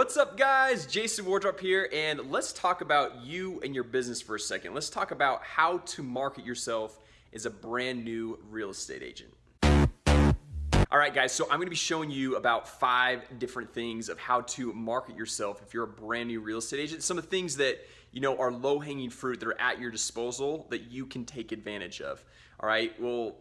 What's up guys? Jason Wardrop here and let's talk about you and your business for a second. Let's talk about how to market yourself as a brand new real estate agent. Alright guys, so I'm going to be showing you about five different things of how to market yourself if you're a brand new real estate agent. Some of the things that you know are low-hanging fruit that are at your disposal that you can take advantage of. Alright, well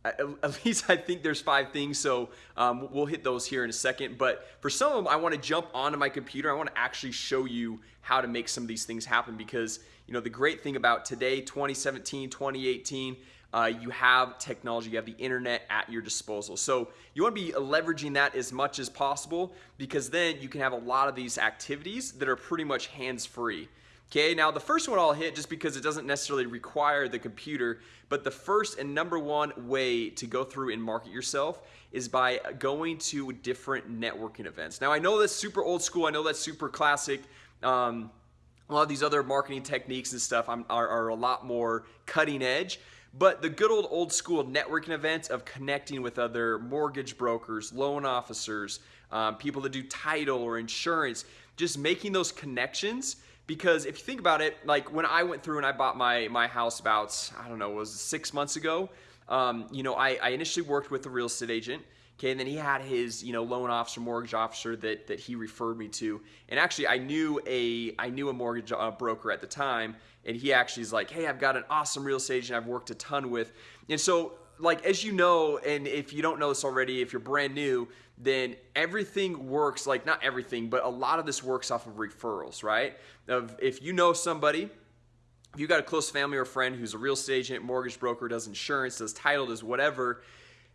at least I think there's five things so um, we'll hit those here in a second but for some of them I want to jump onto my computer I want to actually show you how to make some of these things happen because you know the great thing about today 2017 2018 uh, you have technology you have the internet at your disposal. So you want to be leveraging that as much as possible because then you can have a lot of these activities that are pretty much hands-free Okay, now the first one I'll hit just because it doesn't necessarily require the computer, but the first and number one way to go through and market yourself is by going to different networking events. Now I know that's super old school, I know that's super classic. Um, a lot of these other marketing techniques and stuff are, are a lot more cutting edge. But the good old old school networking events of connecting with other mortgage brokers, loan officers, um, people that do title or insurance, just making those connections because if you think about it like when I went through and I bought my my house about I don't know was six months ago um, you know I, I initially worked with a real estate agent okay and then he had his you know loan officer mortgage officer that that he referred me to. And actually I knew a I knew a mortgage uh, broker at the time and he actually is like hey I've got an awesome real estate agent I've worked a ton with. And so like as you know and if you don't know this already if you're brand new then everything works like not everything but a lot of this works off of referrals right? Of if you know somebody if you got a close family or friend who's a real estate agent mortgage broker does insurance does title does whatever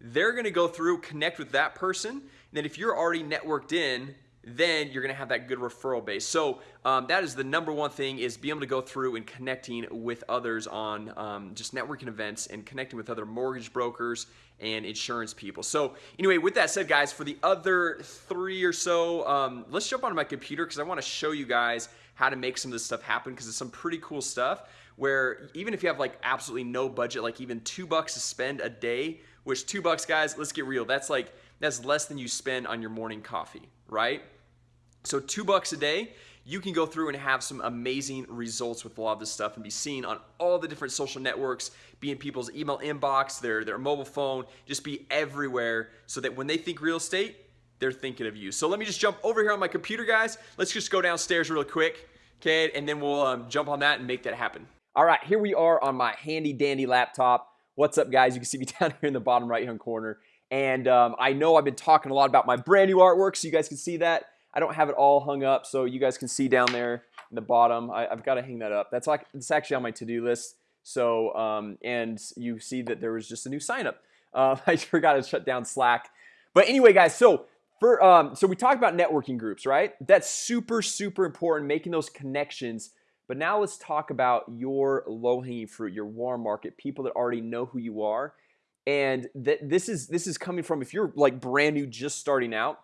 they're gonna go through connect with that person and then if you're already networked in then you're gonna have that good referral base. So um, that is the number one thing is being able to go through and connecting with others on um, just networking events and connecting with other mortgage brokers and insurance people. So anyway with that said guys for the other three or so um, let's jump onto my computer because I want to show you guys how to make some of this stuff happen because it's some pretty cool stuff where even if you have like absolutely no budget like even two bucks to spend a day which two bucks guys let's get real that's like that's less than you spend on your morning coffee right so two bucks a day you can go through and have some amazing results with a lot of this stuff and be seen on all the different social networks be in people's email inbox their their mobile phone just be everywhere so that when they think real estate they're thinking of you. So let me just jump over here on my computer guys. Let's just go downstairs real quick okay and then we'll um, jump on that and make that happen. All right here we are on my handy dandy laptop. What's up guys? You can see me down here in the bottom right hand corner. And um, I know I've been talking a lot about my brand new artwork so you guys can see that I don't have it all hung up so you guys can see down there in the bottom. I, have got to hang that up. That's like it's actually on my to-do list. So um, and you see that there was just a new sign up. Uh, I forgot to shut down Slack. But anyway guys so for um, so we talked about networking groups right? That's super super important making those connections. But now let's talk about your low-hanging fruit your warm market people that already know who you are. And that this is this is coming from if you're like brand new just starting out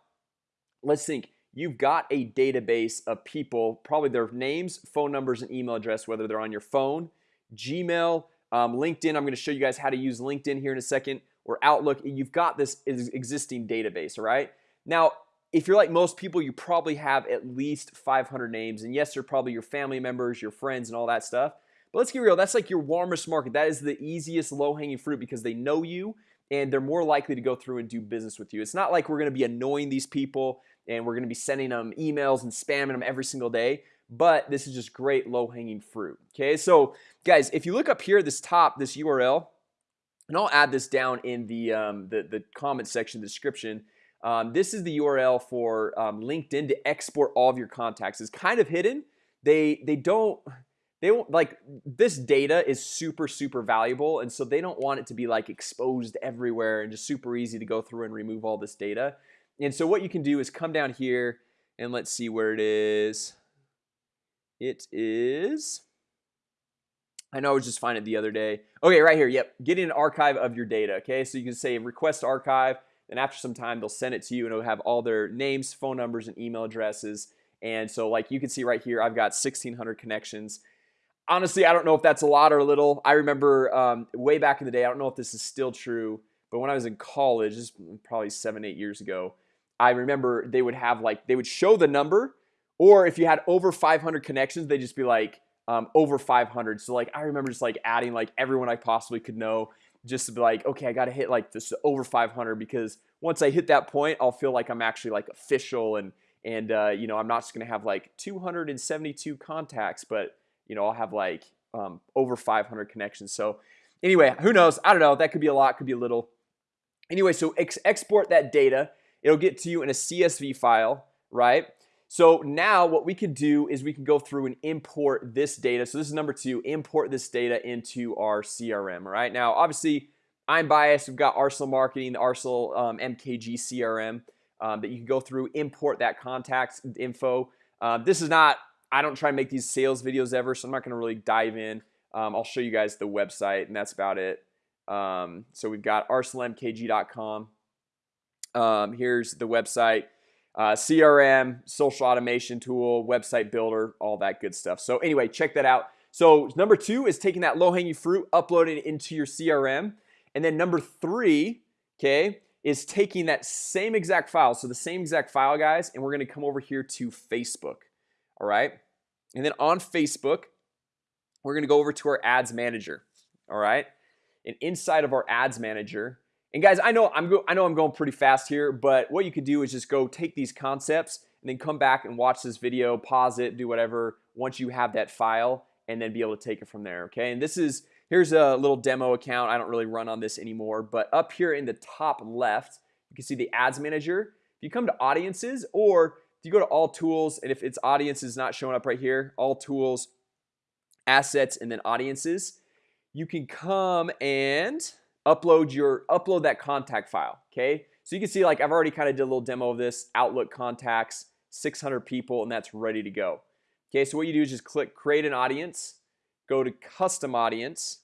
let's think you've got a database of people probably their names phone numbers and email address whether they're on your phone Gmail um, LinkedIn. I'm going to show you guys how to use LinkedIn here in a second or Outlook. You've got this existing database all right? Now if you're like most people you probably have at least 500 names and yes they're probably your family members your friends and all that stuff. But let's get real that's like your warmest market. That is the easiest low-hanging fruit because they know you and they're more likely to go through and do business with you. It's not like we're gonna be annoying these people and we're gonna be sending them emails and spamming them every single day but this is just great low-hanging fruit okay? So guys if you look up here this top this URL and I'll add this down in the um, the, the comment section description um, this is the URL for um, LinkedIn to export all of your contacts. It's kind of hidden. They they don't they won't like this data is super super valuable and so they don't want it to be like exposed everywhere and just super easy to go through and remove all this data and so what you can do is come down here and let's see where it is. It is I know I was just finding it the other day. Okay right here yep getting an archive of your data okay? So you can say request archive and after some time they'll send it to you and it'll have all their names phone numbers and email addresses. And so like you can see right here I've got 1600 connections. Honestly I don't know if that's a lot or a little. I remember um, way back in the day I don't know if this is still true but when I was in college this is probably seven eight years ago I remember they would have like they would show the number or if you had over 500 connections they'd just be like um, over 500 so like I remember just like adding like everyone I possibly could know just to be like okay I got to hit like this over 500 because once I hit that point I'll feel like I'm actually like official and and uh, you know I'm not just gonna have like 272 contacts but you know I'll have like um, over 500 connections. So anyway who knows? I don't know. That could be a lot could be a little. Anyway so ex export that data it'll get to you in a CSV file right? So now what we can do is we can go through and import this data. So this is number two import this data into our CRM right? Now obviously I'm biased. We've got Arsenal marketing the Arsenal um, MKG CRM um, that you can go through import that contacts info. Um, this is not I don't try and make these sales videos ever so I'm not gonna really dive in. Um, I'll show you guys the website and that's about it. Um, so we've got arsenalmkg.com um, here's the website uh, CRM social automation tool website builder all that good stuff. So anyway check that out. So number two is taking that low-hanging fruit uploading it into your CRM and then number three okay is taking that same exact file. So the same exact file guys and we're gonna come over here to Facebook all right? And then on Facebook we're gonna go over to our ads manager all right? And inside of our ads manager and guys, I know I'm I know I'm going pretty fast here, but what you could do is just go take these concepts and then come back and watch this video, pause it, do whatever once you have that file and then be able to take it from there. Okay, and this is here's a little demo account. I don't really run on this anymore, but up here in the top left, you can see the ads manager. If you come to audiences or if you go to all tools and if it's audiences not showing up right here, all tools, assets, and then audiences, you can come and upload your upload that contact file okay? So you can see like I've already kind of did a little demo of this Outlook contacts 600 people and that's ready to go. Okay so what you do is just click create an audience go to custom audience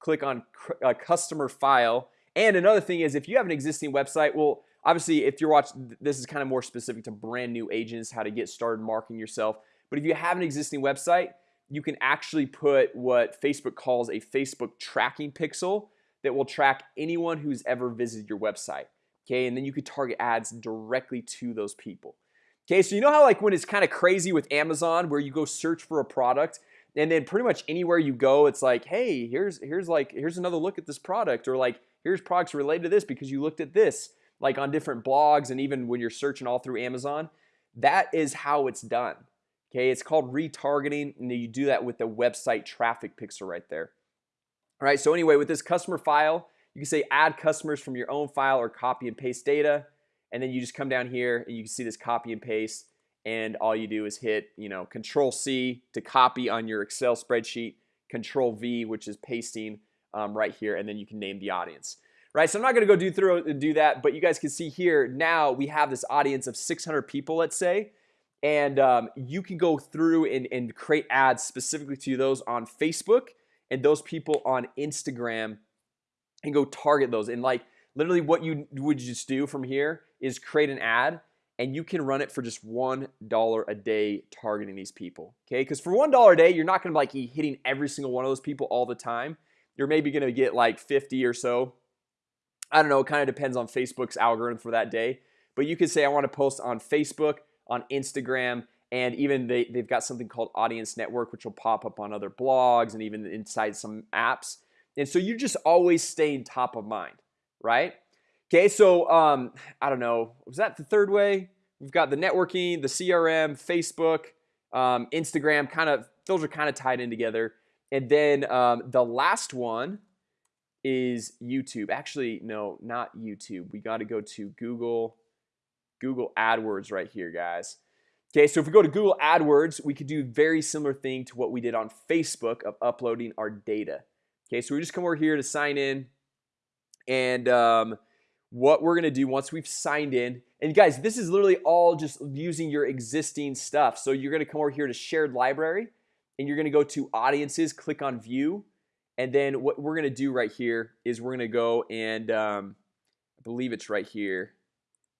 click on a uh, customer file and another thing is if you have an existing website well obviously if you're watching this is kind of more specific to brand new agents how to get started marketing yourself but if you have an existing website you can actually put what Facebook calls a Facebook tracking pixel that will track anyone who's ever visited your website Okay, and then you could target ads directly to those people Okay, so you know how like when it's kind of crazy with Amazon where you go search for a product and then pretty much anywhere you go It's like hey, here's here's like here's another look at this product or like here's products related to this because you looked at this like on different blogs and even when you're searching all through Amazon. That is how it's done Okay, it's called retargeting and you do that with the website traffic pixel right there right, so anyway with this customer file you can say add customers from your own file or copy and paste data. And then you just come down here and you can see this copy and paste. And all you do is hit you know control C to copy on your Excel spreadsheet control V which is pasting um, right here and then you can name the audience. Right so I'm not gonna go do through do that but you guys can see here now we have this audience of 600 people let's say. And um, you can go through and, and create ads specifically to those on Facebook and those people on Instagram and go target those. And like literally what you would just do from here is create an ad and you can run it for just one dollar a day targeting these people okay? Because for one dollar a day you're not gonna like be hitting every single one of those people all the time. You're maybe gonna get like 50 or so. I don't know it kind of depends on Facebook's algorithm for that day. But you could say I want to post on Facebook on Instagram and even they, they've got something called audience network which will pop up on other blogs and even inside some apps. And so you're just always staying top of mind right? Okay so um I don't know was that the third way? We've got the networking the CRM Facebook um, Instagram kind of those are kind of tied in together. And then um, the last one is YouTube. Actually no not YouTube. We got to go to Google Google AdWords right here guys Okay, so if we go to Google AdWords, we could do very similar thing to what we did on Facebook of uploading our data. Okay, so we just come over here to sign in. And um, what we're gonna do once we've signed in and guys this is literally all just using your existing stuff. So you're gonna come over here to shared library and you're gonna go to audiences click on view. And then what we're gonna do right here is we're gonna go and um, I believe it's right here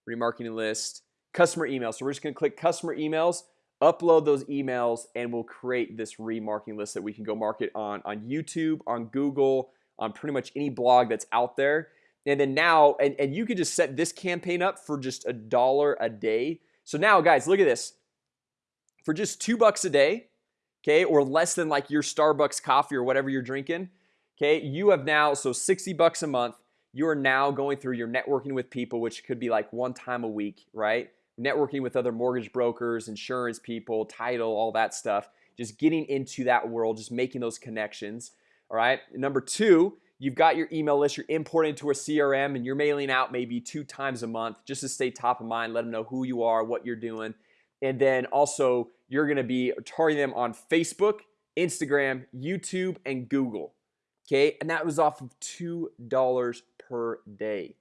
remarketing list customer email so we're just gonna click customer emails upload those emails and we'll create this remarketing list that we can go market on on YouTube on Google on pretty much any blog that's out there. And then now and, and you could just set this campaign up for just a dollar a day. So now guys look at this. For just two bucks a day okay or less than like your Starbucks coffee or whatever you're drinking okay you have now so 60 bucks a month you are now going through your networking with people which could be like one time a week right networking with other mortgage brokers insurance people title all that stuff just getting into that world just making those connections all right? Number two you've got your email list you're importing into a CRM and you're mailing out maybe two times a month just to stay top of mind let them know who you are what you're doing. And then also you're gonna be targeting them on Facebook Instagram YouTube and Google Okay, and that was off of two dollars per day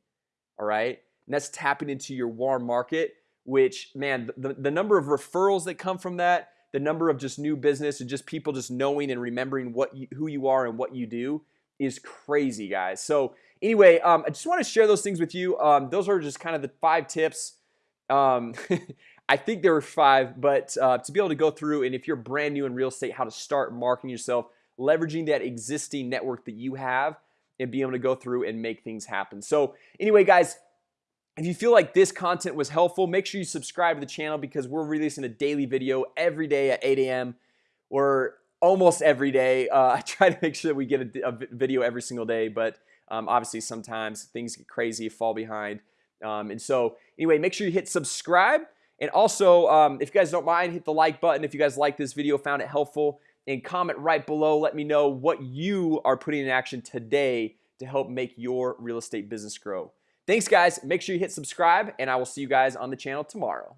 All right, and that's tapping into your warm market which man the, the number of referrals that come from that the number of just new business and just people just knowing and remembering what you, who you are and what you do is crazy guys. So anyway um, I just want to share those things with you. Um, those are just kind of the five tips. Um, I think there were five but uh, to be able to go through and if you're brand new in real estate how to start marketing yourself leveraging that existing network that you have and being able to go through and make things happen. So anyway guys if you feel like this content was helpful make sure you subscribe to the channel because we're releasing a daily video every day at 8 a.m. or almost every day. Uh, I try to make sure that we get a, a video every single day but um, obviously sometimes things get crazy fall behind. Um, and so anyway make sure you hit subscribe and also um, if you guys don't mind hit the like button if you guys like this video found it helpful and comment right below. Let me know what you are putting in action today to help make your real estate business grow Thanks guys. Make sure you hit subscribe and I will see you guys on the channel tomorrow